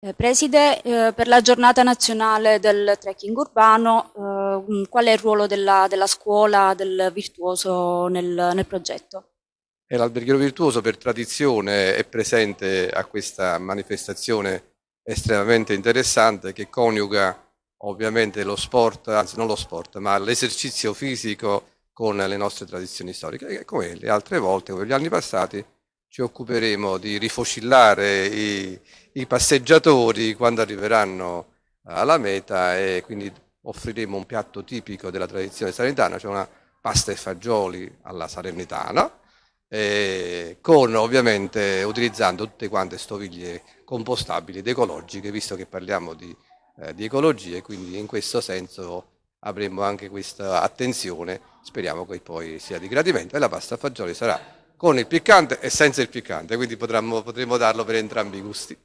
Eh, Preside, eh, per la giornata nazionale del trekking urbano, eh, qual è il ruolo della, della scuola, del virtuoso nel, nel progetto? L'Alberghiero Virtuoso per tradizione è presente a questa manifestazione estremamente interessante che coniuga ovviamente lo sport, anzi non lo sport, ma l'esercizio fisico con le nostre tradizioni storiche. Come le altre volte, come gli anni passati, ci occuperemo di rifocillare i, i passeggiatori quando arriveranno alla meta e quindi offriremo un piatto tipico della tradizione salernitana, cioè una pasta e fagioli alla salernitana, con ovviamente utilizzando tutte quante stoviglie compostabili ed ecologiche, visto che parliamo di, eh, di ecologia e quindi in questo senso avremo anche questa attenzione, speriamo che poi sia di gradimento e la pasta a fagioli sarà con il piccante e senza il piccante, quindi potremmo, potremmo darlo per entrambi i gusti.